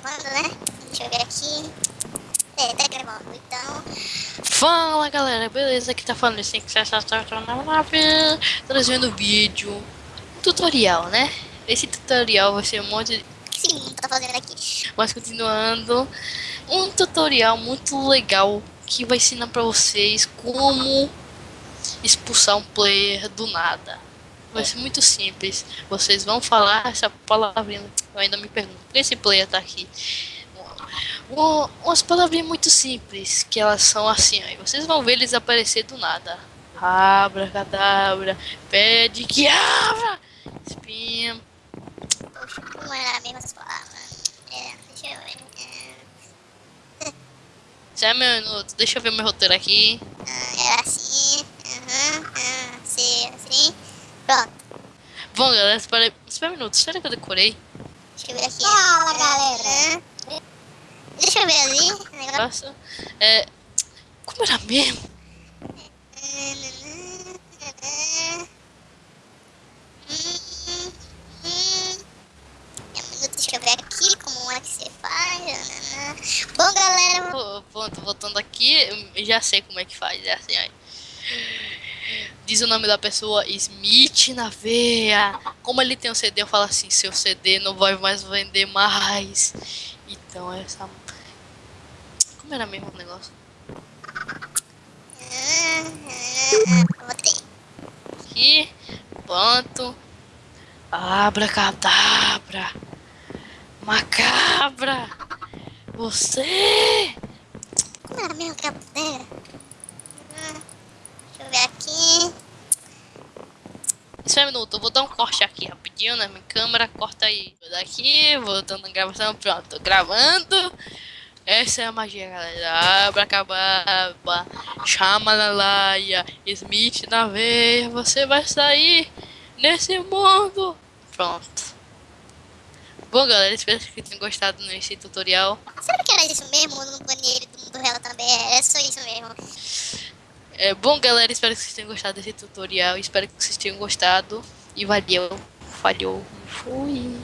gravando, né? Deixa eu ver aqui. É, tá gravando, então. Fala galera, beleza? Aqui tá falando assim que você está na nave, trazendo vídeo, um tutorial, né? Esse tutorial vai ser um monte de... Tá fazendo aqui? Mas continuando, um tutorial muito legal que vai ensinar pra vocês como expulsar um player do nada. Vai ser muito simples. Vocês vão falar essa palavrinha. Eu ainda me pergunto, por que esse player tá aqui? Uma, umas palavrinhas muito simples, que elas são assim, aí vocês vão ver eles aparecer do nada. Abra, cadabra, pede que abra, espinha. Poxa, como era a mesma palavra? É, deixa eu ver. É, Já é meu minuto, deixa eu ver meu roteiro aqui. ah, era assim. Aham, ah, assim, assim. Pronto. Bom, galera, espera, espera um minuto, será que eu decorei? Deixa eu ver aqui. Fala, galera. Deixa eu ver ali. Nossa, é. Como era mesmo? Deixa eu ver aqui como é que você faz. Bom, galera, Pô, Pronto, voltando aqui, já sei como é que faz, é assim, aí. Diz o nome da pessoa, Smith na veia. Como ele tem um CD, eu falo assim, seu CD não vai mais vender mais. Então essa... Como era mesmo o negócio? Aqui, pronto. Abracadabra. Macabra. Você... Como era mesmo que a bandeira? Deixa eu ver aqui. Espera um minuto, eu vou dar um corte aqui rapidinho na minha câmera, corta aí. Vou daqui, voltando a gravação, pronto, tô gravando. Essa é a magia, galera. Chama Lalaia, Smith na veia, você vai sair nesse mundo. Pronto. Bom, galera, espero que tenham gostado desse tutorial. Será que era isso mesmo? No banheiro do mundo real também? É só isso mesmo. É, bom, galera, espero que vocês tenham gostado desse tutorial. Espero que vocês tenham gostado. E valeu. Falhou. Fui.